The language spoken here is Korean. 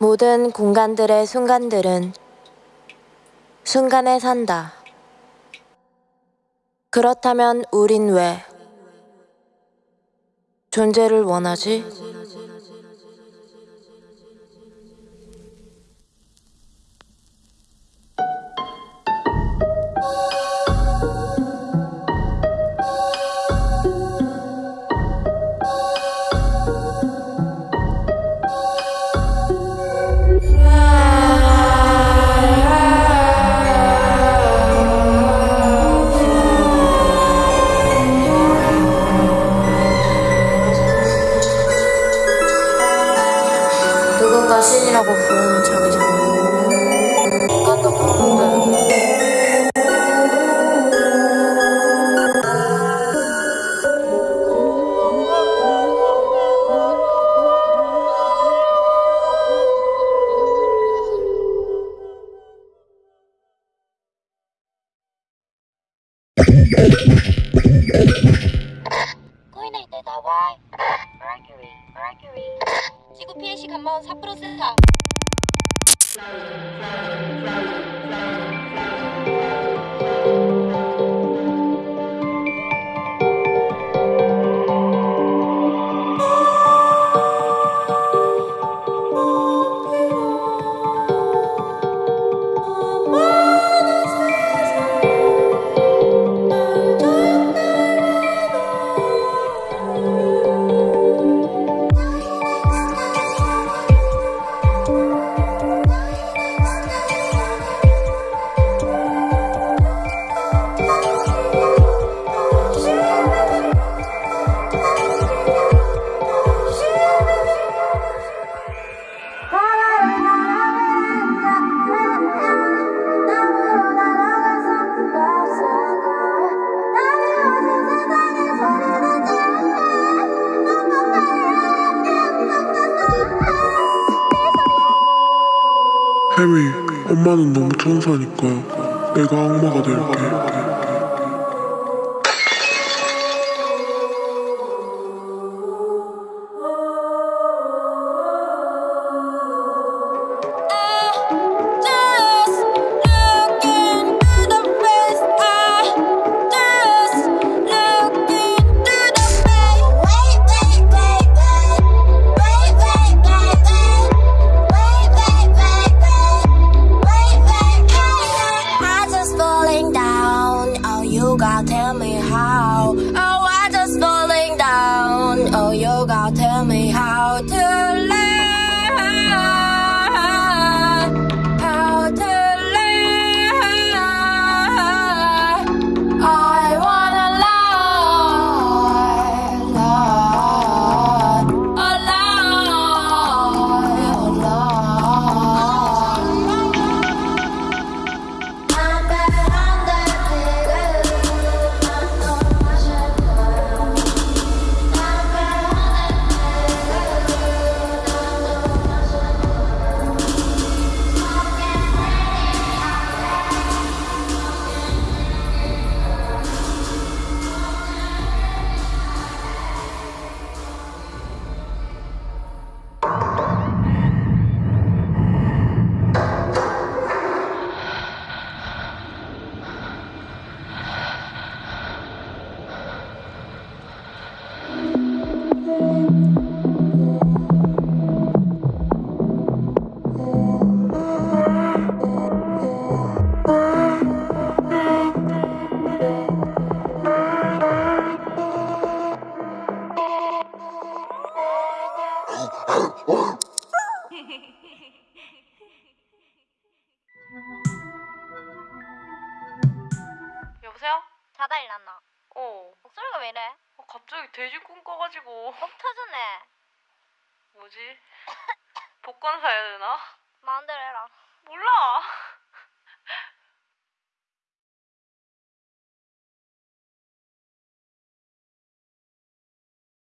모든 공간들의 순간들은 순간에 산다. 그렇다면 우린 왜 존재를 원하지? 누군가 신이라고 부르는 자기 자신 피해시 감마원 4% 센터 혜미, 엄마는 너무 천사니까 내가 악마가 될게. 일어났나? 어. 목소리가 왜 이래? 어, 갑자기 돼지 꿈 꿔가지고 목 터졌네. 뭐지? 복권 사야 되나? 마음대로 해라. 몰라.